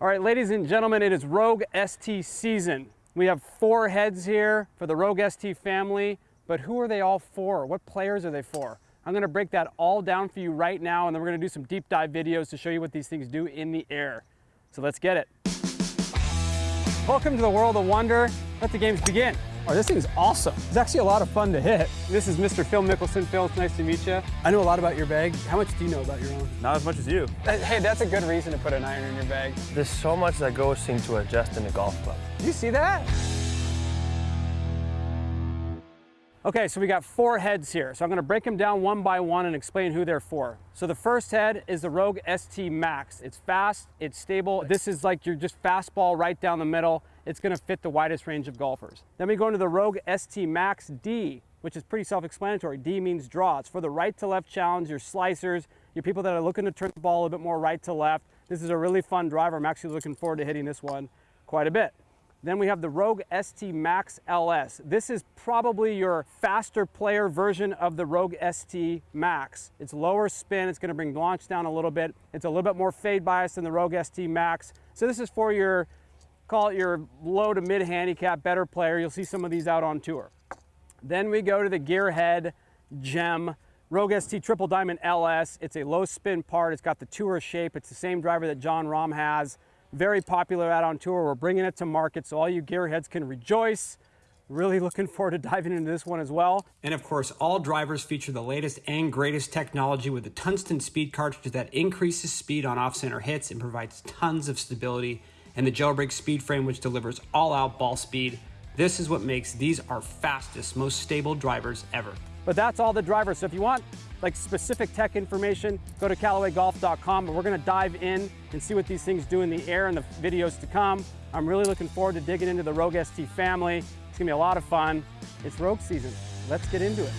All right, ladies and gentlemen, it is Rogue ST season. We have four heads here for the Rogue ST family, but who are they all for? What players are they for? I'm gonna break that all down for you right now, and then we're gonna do some deep dive videos to show you what these things do in the air. So let's get it. Welcome to the world of wonder. Let the games begin. Oh, this thing's awesome. It's actually a lot of fun to hit. This is Mr. Phil Mickelson. Phil, it's nice to meet you. I know a lot about your bag. How much do you know about your own? Not as much as you. Uh, hey, that's a good reason to put an iron in your bag. There's so much that goes into adjusting a golf club. Do you see that? Okay, so we got four heads here. So I'm gonna break them down one by one and explain who they're for. So the first head is the Rogue ST Max. It's fast, it's stable. This is like your just fastball right down the middle. It's gonna fit the widest range of golfers. Then we go into the Rogue ST Max D, which is pretty self-explanatory. D means draw. It's for the right to left challenge, your slicers, your people that are looking to turn the ball a little bit more right to left. This is a really fun driver. I'm actually looking forward to hitting this one quite a bit. Then we have the Rogue ST Max LS. This is probably your faster player version of the Rogue ST Max. It's lower spin, it's gonna bring launch down a little bit. It's a little bit more fade bias than the Rogue ST Max. So this is for your, call it your low to mid handicap better player. You'll see some of these out on tour. Then we go to the Gearhead Gem Rogue ST Triple Diamond LS. It's a low spin part. It's got the tour shape. It's the same driver that Jon Rahm has very popular out on tour. We're bringing it to market so all you gearheads can rejoice. Really looking forward to diving into this one as well. And of course, all drivers feature the latest and greatest technology with the tungsten speed cartridge that increases speed on off-center hits and provides tons of stability, and the jailbreak speed frame which delivers all-out ball speed. This is what makes these our fastest, most stable drivers ever. But that's all the drivers. So if you want like specific tech information, go to CallawayGolf.com. But we're gonna dive in and see what these things do in the air in the videos to come. I'm really looking forward to digging into the Rogue ST family. It's gonna be a lot of fun. It's Rogue season. Let's get into it.